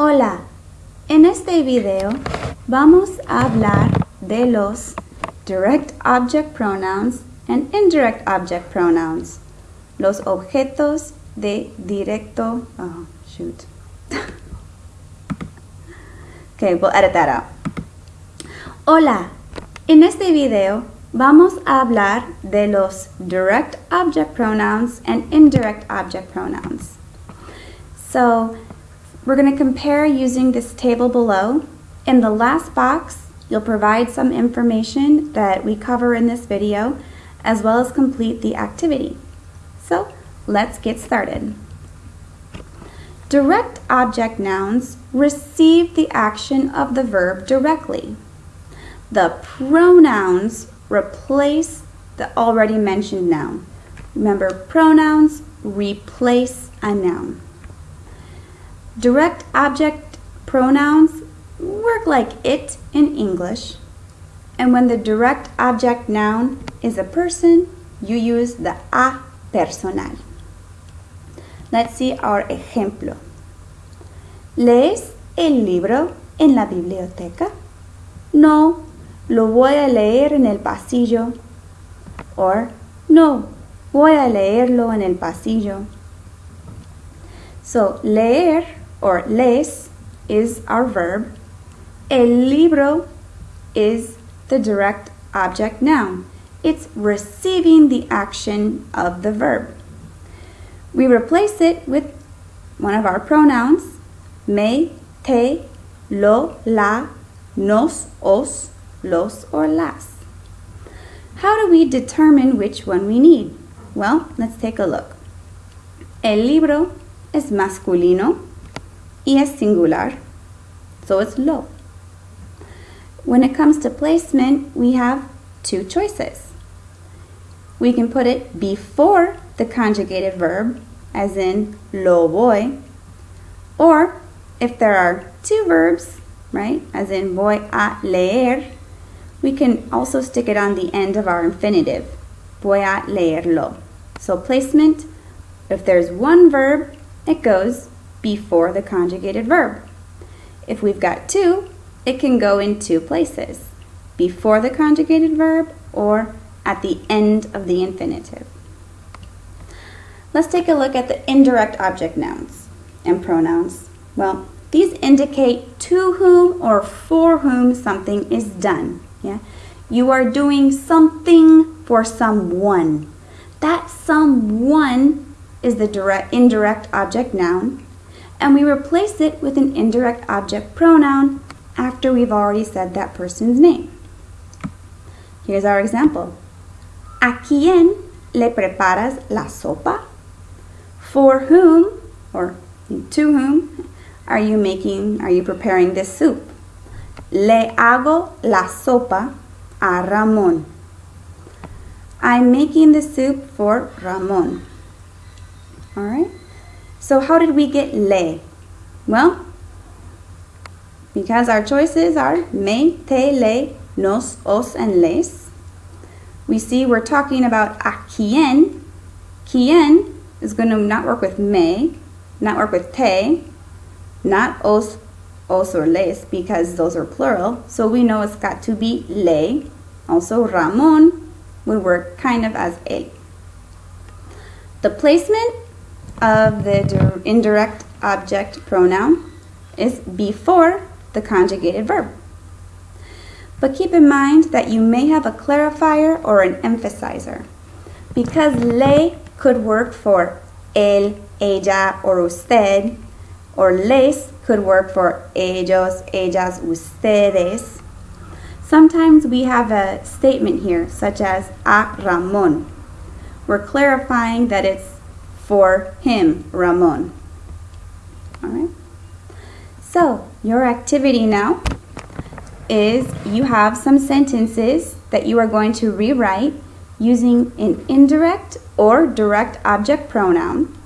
Hola, en este video vamos a hablar de los direct object pronouns and indirect object pronouns, los objetos de directo, oh shoot. okay, we'll edit that out. Hola, en este video vamos a hablar de los direct object pronouns and indirect object pronouns. So we're going to compare using this table below. In the last box, you'll provide some information that we cover in this video, as well as complete the activity. So let's get started. Direct object nouns receive the action of the verb directly. The pronouns replace the already mentioned noun. Remember, pronouns replace a noun. Direct object pronouns work like it in English. And when the direct object noun is a person, you use the a personal. Let's see our ejemplo. ¿Lees el libro en la biblioteca? No, lo voy a leer en el pasillo. Or, no, voy a leerlo en el pasillo. So, leer or les is our verb. El libro is the direct object noun. It's receiving the action of the verb. We replace it with one of our pronouns, me, te, lo, la, nos, os, los, or las. How do we determine which one we need? Well, let's take a look. El libro es masculino es singular, so it's lo. When it comes to placement, we have two choices. We can put it before the conjugated verb, as in lo voy, or if there are two verbs, right, as in voy a leer, we can also stick it on the end of our infinitive, voy a leerlo. So placement, if there's one verb, it goes before the conjugated verb. If we've got two, it can go in two places, before the conjugated verb or at the end of the infinitive. Let's take a look at the indirect object nouns and pronouns. Well, these indicate to whom or for whom something is done. Yeah? You are doing something for someone. That someone is the direct, indirect object noun and we replace it with an indirect object pronoun after we've already said that person's name. Here's our example. ¿A quién le preparas la sopa? For whom, or to whom, are you making, are you preparing this soup? Le hago la sopa a Ramón. I'm making the soup for Ramón. All right? So how did we get le? Well, because our choices are me, te, le, nos, os, and les, we see we're talking about a quien. Quien is going to not work with me, not work with te, not os, os or les, because those are plural. So we know it's got to be le. Also, Ramon would work kind of as él. The placement of the indirect object pronoun is before the conjugated verb. But keep in mind that you may have a clarifier or an emphasizer. Because le could work for él, ella, or usted, or les could work for ellos, ellas, ustedes. Sometimes we have a statement here, such as a Ramón. We're clarifying that it's for him, Ramon. All right. So your activity now is you have some sentences that you are going to rewrite using an indirect or direct object pronoun.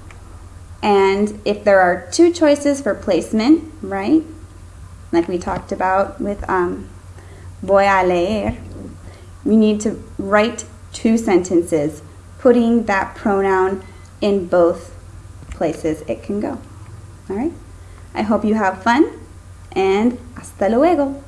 And if there are two choices for placement, right, like we talked about with um, voy a leer, we need to write two sentences, putting that pronoun in both places it can go. All right? I hope you have fun and hasta luego.